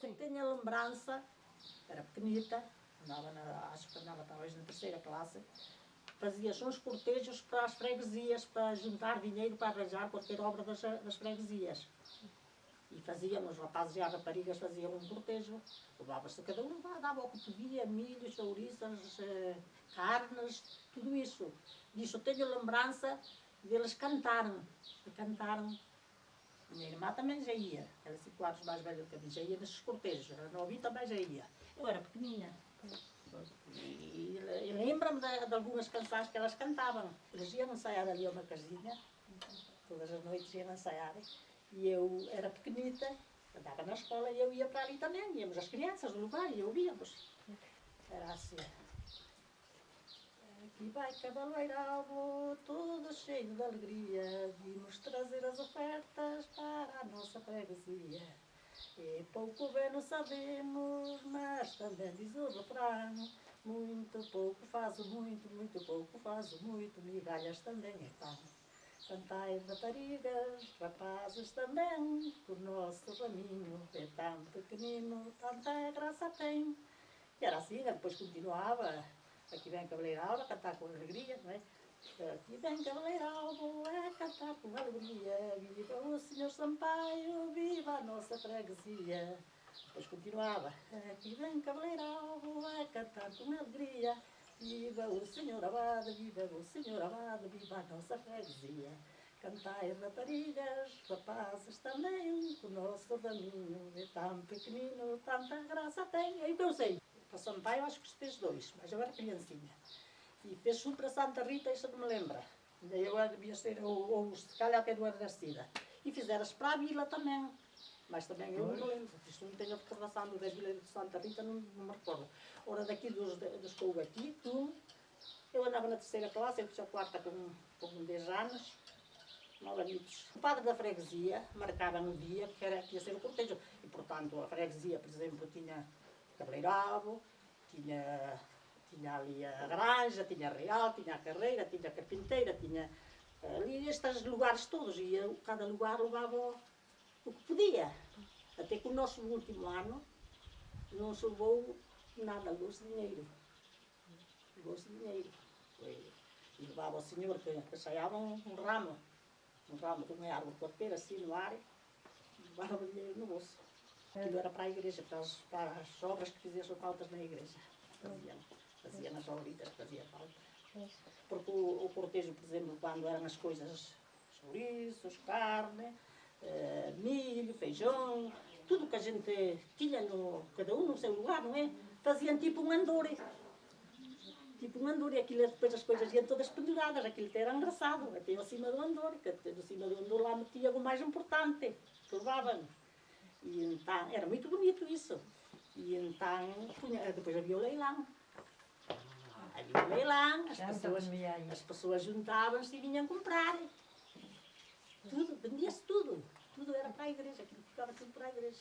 Sim. Tenho a lembrança, era pequenita, andava na, acho que andava talvez na terceira classe, fazia-se uns cortejos para as freguesias, para juntar dinheiro para arranjar qualquer obra das, das freguesias. E fazíamos, os rapazes e as raparigas faziam um cortejo, levava-se cada um, dava o que podia, milho, chouriças, eh, carnes, tudo isso. Disso tenho lembrança deles cantaram, cantaram. Minha irmã também já ia, era cinco anos mais velha do que a mim, já ia nesses cortejos, a novinha também já ia. Eu era pequenina. E, e lembro-me de, de, algumas canções que elas cantavam. Eles iam ensaiar ali a uma casinha, todas as noites iam ensaiar. E eu era pequenita, andava na escola e eu ia para ali também. Íamos as crianças do lugar e ouvíamos. Era assim. Vai cavaleirado, todo cheio de alegria, vimos trazer as ofertas para a nossa freguesia. E pouco bem não sabemos, mas também diz o refrão, muito pouco faz muito, muito pouco faz muito, migalhas também é pão. Cantai raparigas, rapazes também, o nosso raminho é tão pequenino, tanta graça tem. E era assim, depois continuava, aqui vem a Cavaleiralva a cantar com alegria, não é? Aqui vem Cavaleiralvo a cantar com alegria, viva o Senhor Sampaio, viva a nossa freguesia. Depois continuava, aqui vem Cavaleiralvo a cantar com alegria, viva o Senhor Abade, viva o Senhor Abade, viva a nossa freguesia. Cantai raparigas, rapazes também, o nosso raminho é tão pequenino, tanta graça tem. Aí eu sei, para Sampaio acho que fez dois, mas eu era criancinha. E fez um para Santa Rita, isso não me lembra. Eu devia ser, ou, ou se calhar até do Ardacida. E fizeram-se para a vila também. Mas também eu não me lembro, isto não tenho a recordação da vila de Santa Rita, não, não me recordo. Ora, daqui dos, dos que houve aqui, tu, eu andava na terceira classe, eu fiz a quarta com, com 10 anos, anos. O padre da freguesia marcava um dia que era, que ia ser o cortejo. E, portanto, a freguesia, por exemplo, tinha cabeleireiro, tinha, tinha ali a granja, tinha a real, tinha a carreira, tinha a carpinteira, tinha ali estes lugares todos, e eu, cada lugar levava o que podia. Até que o nosso último ano não se levou nada, levou-se dinheiro. Levou-se dinheiro. E levava o senhor que, que saiava um, um, ramo, um ramo de uma árvore qualquer, assim no ar, levava o dinheiro no bolso. Aquilo era para a igreja, para as, para as obras que fizessem faltas na igreja. Faziam, faziam nas obritas que fazia falta. Porque o, o cortejo, por exemplo, quando eram as coisas, chouriços, carne, eh, milho, feijão, tudo que a gente tinha, no, cada um no seu lugar, não é? Faziam tipo um andore. Tipo um andore, aquilo depois as coisas iam todas penduradas, aquilo até era engraçado, até acima do andore, que até acima do andore lá metia o mais importante, que levavam. E então, era muito bonito isso. E então, depois havia o leilão. Havia o leilão, as pessoas, as pessoas juntavam-se e vinham comprar. Tudo, vendia-se tudo. Tudo era para a igreja, aquilo ficava tudo para a igreja.